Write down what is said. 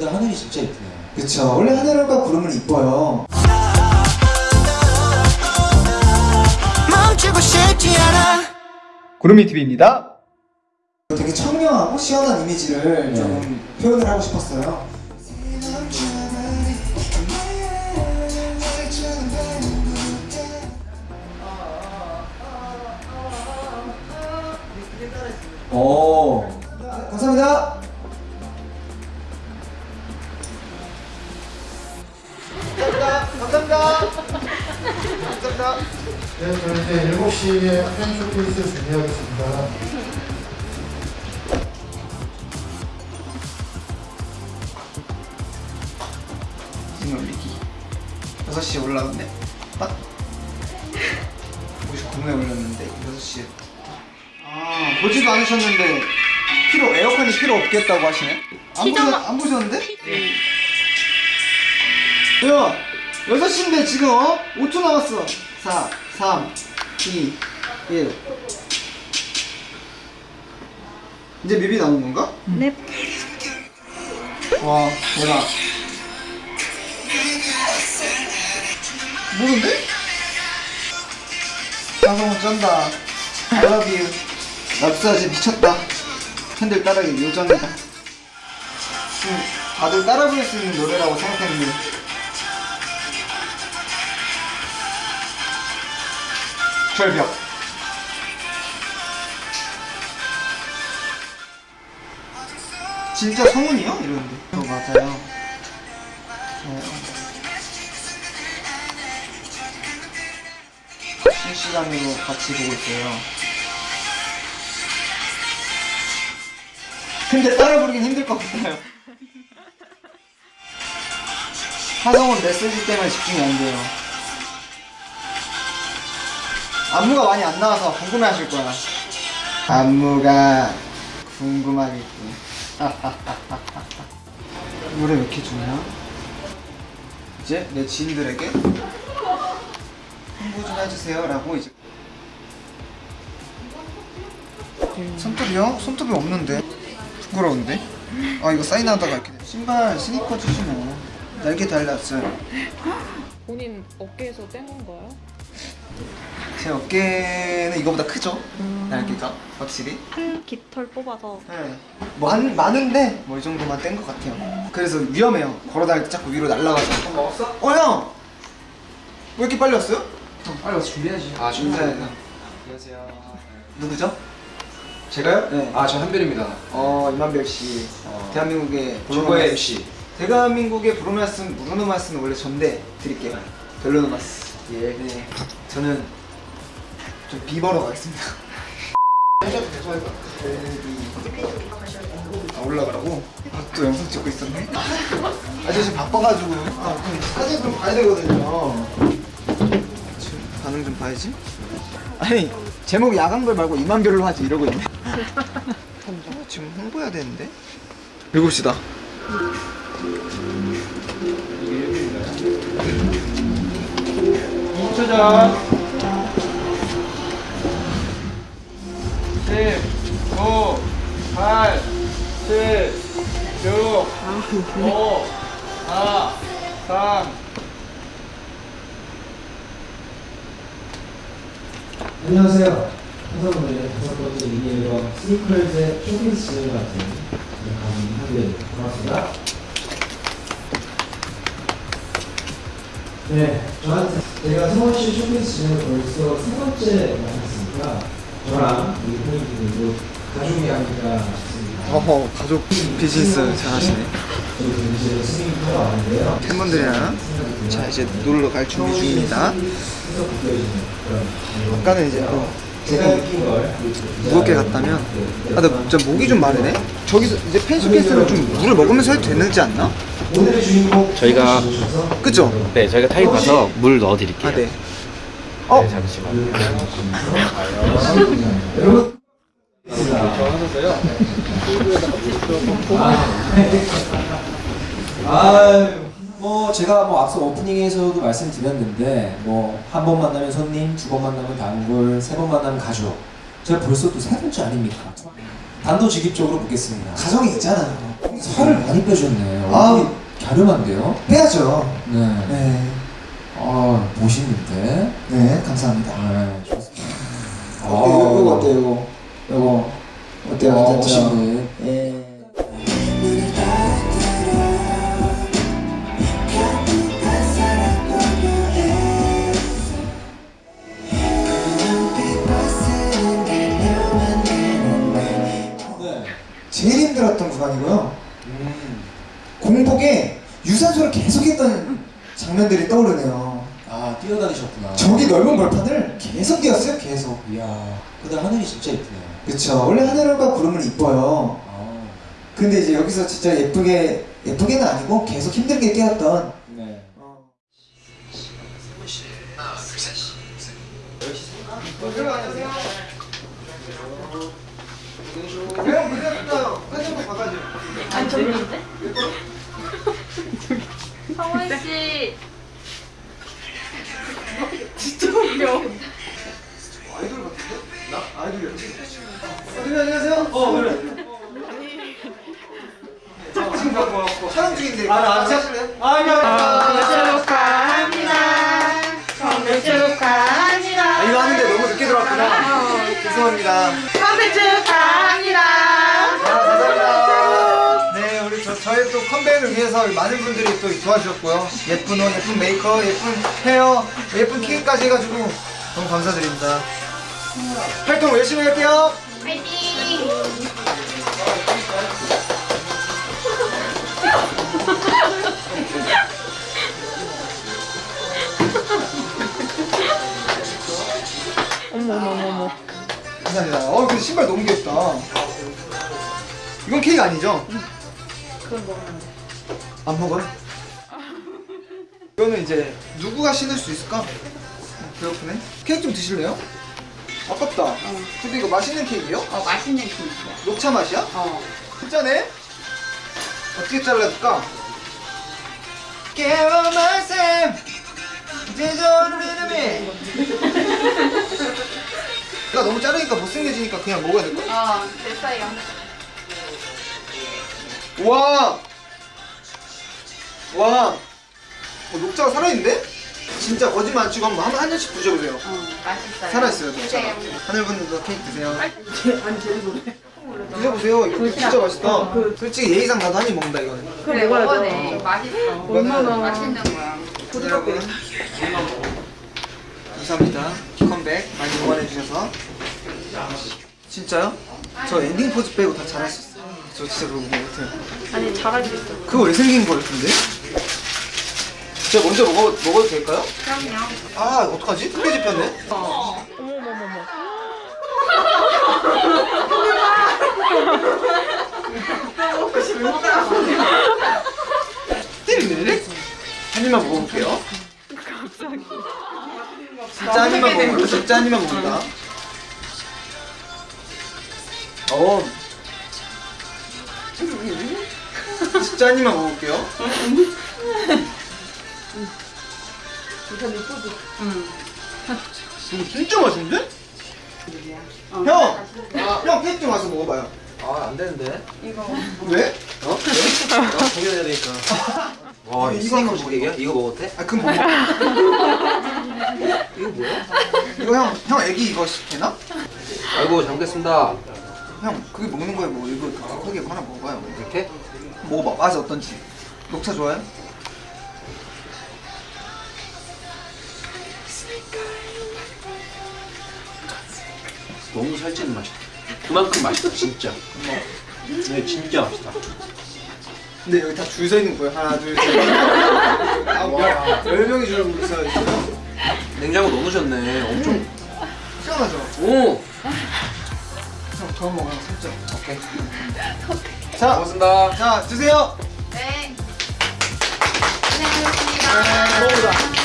이쁘다 하늘이 진짜 이쁘네요 그쵸. 원래 하늘과 구름은 이뻐요. 멈추고 싶지 않아. 구름이 TV입니다. 되게 청량하고 시원한 이미지를 좀 표현을 하고 싶었어요 네, 저희 이제 7시에 팬 쇼케이스 준비하겠습니다. 사진 올리기 6시에 올라왔네 딱 59분에 올렸는데 6시에 아 보지도 않으셨는데 필요 에어컨이 필요 없겠다고 하시네 안, 보셨, 안 보셨는데? 야 6시인데 지금 어? 5초 남았어 4 3 2 1 이제 뮤비 나온 건가? 네. 와 대박 모른데? 방송 쩐다. I love you. 랍스타지 미쳤다. 팬들 따라하기 요정이다. 음, 다들 따라 부를 수 있는 노래라고 생각했는데 절벽. 진짜 성훈이요? 이러는데. 어 맞아요. 어. 실시간으로 같이 보고 있어요. 근데 따라 부르긴 힘들 것 같아요. 하성은 메시지 때문에 집중이 안 돼요 안무가 많이 안 나와서 궁금해 하실 거야 안무가 궁금하겠군 노래 왜 이렇게 좋냐? 이제 내 지인들에게 홍보 좀 해주세요 라고 이제 손톱이 요? 손톱이 없는데 부끄러운데? 아 이거 사인하다가 이렇게 돼. 신발 스니커 주시 뭐 날개 달렸어요 본인 어깨에서 뗀 건가요? 제 어깨는 이거보다 크죠? 날개가 확실히 큰 깃털 뽑아서 네. 뭐 많, 많은데 뭐 이 정도만 뗀 것 같아요 그래서 위험해요 걸어다닐 때 자꾸 위로 날아가서 밥 먹었어? 어 형! 왜 이렇게 빨리 왔어요? 빨리 와서 준비해야지 아 준비해야 안녕하세요 누구죠? 제가요? 네. 아저 한별입니다 어 이만별 씨 어. 대한민국의 브루노마스. MC 대한민국의 브루노마스 브루노마스는 원래 전데 드릴게요 벨로노마스 예 네. 저는 좀 비버로 가겠습니다. 아 올라가라고? 아, 또 영상 찍고 있었네? 아, 저 지금 바빠가지고. 아, 사진 좀 봐야 되거든요. 반응 좀 봐야지. 아니 제목 야광별 말고 이만별로 하지 이러고 있네. 어, 지금 홍보해야 되는데? 7시다. 전 8, 7, 6, 5, 4, 3, 안녕하세요. 한성훈의 다섯 번째 미니 앨범 스니커즈의 진행을 맡은 가수 한별 반갑습니다. 네 저한테 제가 씨 쇼케이스 진행을 벌써 세 번째 만났으니까 저랑 우리 팬분들도 가족이 싶습니다 어허 가족 비즈니스 잘하시네 팬분들이랑 자 이제 놀러 갈 준비 중입니다 아까는 이제 어, 무겁게 갔다면 아 진짜 목이 좀 마르네 저기서 이제 펜스케이스를 좀 물을 먹으면서 해도 되는지 않나? 저희가 그죠? 네 저희가 타임 가서 물 넣어드릴게요. 아 네 어? 잠시만. 여러분 아, 뭐 제가 뭐 앞서 오프닝에서도 말씀드렸는데 뭐 한 번 만나면 손님, 두 번 만나면 단골, 세 번 만나면 가족. 제가 벌써 또 세 번째 아닙니까? 단도직입적으로 묻겠습니다. 가정이 있잖아요 살을 많이 빼셨네. 아우. 얼굴이 갸름한데요? 빼야죠. 네. 네. 아, 멋있는데? 네, 감사합니다. 네, 좋습니다. 이거, 이거 어때요? 이거, 이거 어때요? 아, 괜찮죠? 예. 네. 제일 힘들었던 구간이고요. 음. 공복에 유산소를 계속했던 장면들이 떠오르네요. 아, 뛰어다니셨구나. 저기 넓은 벌판을 계속 뛰었어요, 계속. 이야, 그날 하늘이 진짜 예쁘네요. 그쵸. 원래 하늘과 구름은 이뻐요. 아, 근데 이제 여기서 진짜 예쁘게, 예쁘게는 아니고 계속 힘들게 뛰었던. 네. 어. 사진 한번 봐가지고. 아니 저기인데? 성원 씨. 아이돌 같은데? 나? 아이돌이야. 선생님 안녕하세요. 어, 그래. 지금 촬영 중인데 아, 같이 하실래요? 생일 축하합니다. 생일 축하합니다. 아, 이거 하는데 너무 늦게 들어왔구나. 죄송합니다. 생일 축하 위해서 많은 분들이 또 도와주셨고요. 예쁜 옷, 예쁜 메이크업, 예쁜 헤어, 예쁜 케이크까지 해가지고 너무 감사드립니다. 활동 열심히 할게요. 어머 어머 어머 어머. 감사합니다. 어, 근데 신발 너무 귀엽다. 이건 케이크 아니죠? 그건 먹으면 돼. 안 먹어요? 이거는 이제 누구가 신을 수 있을까? 어, 배고프네. 케이크 좀 드실래요? 아깝다. 근데 이거 맛있는 케이크예요? 어, 맛있는 케이크야. 녹차 맛이야? 어. 진짜네? 어떻게 잘라줄까? 깨워 말씀 제전 이름이 나 너무 자르니까 못생겨지니까 그냥 먹어야 될 거야? 어, 됐어요. 와! 와! 어, 녹차가 살아있는데? 진짜 거짓말 안 치고 한번 한, 한 잔씩 드셔보세요. 어, 맛있어요. 살아있어요, 녹차가. 드세요. 하늘분들도 케이크 드세요. 드셔보세요. 이거 진짜 맛있다. 솔직히 예의상 나도 한 입 먹는다, 이거는. 그래, 먹어도 돼. 맛있어. 얼마나 맛있는 거야. 여러분 감사합니다 컴백 많이 응원해주셔서 진짜요? 저 엔딩 포즈 빼고 다 있어요 저 진짜 그거 못해요 아니 잘할 수 있어. 그거 왜 생긴 거 같은데? 제가 먼저 먹어, 먹어도 될까요? 그럼요. 아 어떡하지? 크게 집혔네 어머 어머 어머 어머. 띠리리리 한 입만 먹어볼게요 진짜 한 입만 먹는다 진짜 한 입만 먹는다 어 진짜 한 입만 먹어볼게요 이거 진짜 맛있는데? 형! 형 케이크 좀 와서 먹어봐요 아, 안 되는데. 왜? 어? 나 공연해야 되니까. 와, 이거 이거 한번 얘기야? 이거 먹어도 돼? 아 그럼 뭐 먹어 이거 뭐야? 이거 형, 형 애기 이거 되나? 아이고, 잘 먹겠습니다. 형 그게 먹는 거에 뭐 이거 크게 하나 먹어봐요 이렇게? 먹어봐 맛이 어떤지 녹차 좋아요? 너무 살찌는 맛이다. 그만큼 맛있다, 진짜. 네, 진짜 맛있다. 근데 여기 다 줄 서 있는 거예요 하나 둘셋 아, 열 명이 줄서 있어요 냉장고 넣으셨네. 엄청. 시원하죠? 오! 형, 더 먹어요 살짝 오케이. 자, 고맙습니다. 자 드세요 네. 고생하셨습니다.